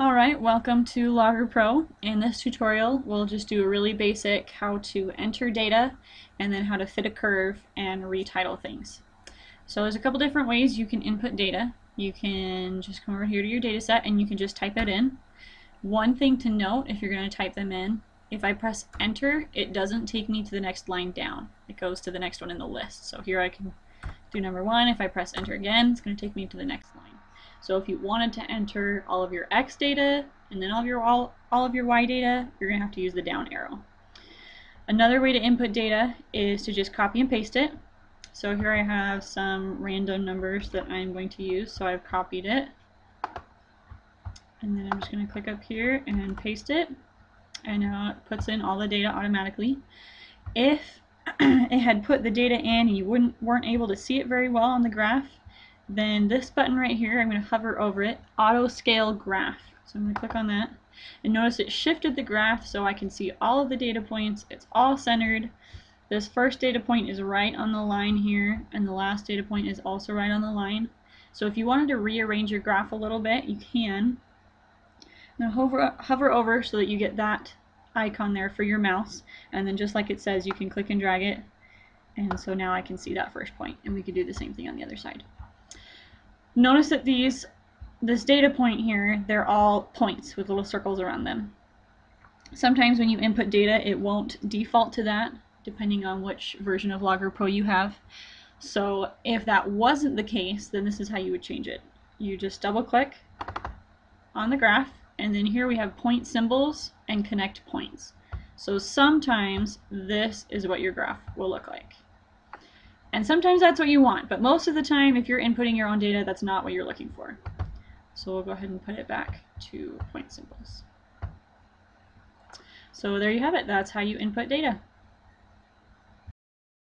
Alright, welcome to Logger Pro. In this tutorial, we'll just do a really basic how to enter data and then how to fit a curve and retitle things. So there's a couple different ways you can input data. You can just come over here to your data set and you can just type it in. One thing to note if you're going to type them in, if I press enter, it doesn't take me to the next line down. It goes to the next one in the list. So here I can do number one. If I press enter again, it's going to take me to the next line. So if you wanted to enter all of your X data and then all of your all, all of your Y data, you're going to have to use the down arrow. Another way to input data is to just copy and paste it. So here I have some random numbers that I'm going to use, so I've copied it. And then I'm just going to click up here and paste it. And now it puts in all the data automatically. If it had put the data in and you wouldn't, weren't able to see it very well on the graph, then this button right here, I'm going to hover over it, Auto Scale Graph. So I'm going to click on that. And notice it shifted the graph so I can see all of the data points. It's all centered. This first data point is right on the line here, and the last data point is also right on the line. So if you wanted to rearrange your graph a little bit, you can. Now hover, hover over so that you get that icon there for your mouse, and then just like it says, you can click and drag it. And so now I can see that first point, and we could do the same thing on the other side. Notice that these, this data point here, they're all points with little circles around them. Sometimes when you input data, it won't default to that, depending on which version of Logger Pro you have. So if that wasn't the case, then this is how you would change it. You just double click on the graph, and then here we have point symbols and connect points. So sometimes this is what your graph will look like. And sometimes that's what you want, but most of the time, if you're inputting your own data, that's not what you're looking for. So we'll go ahead and put it back to point symbols. So there you have it. That's how you input data.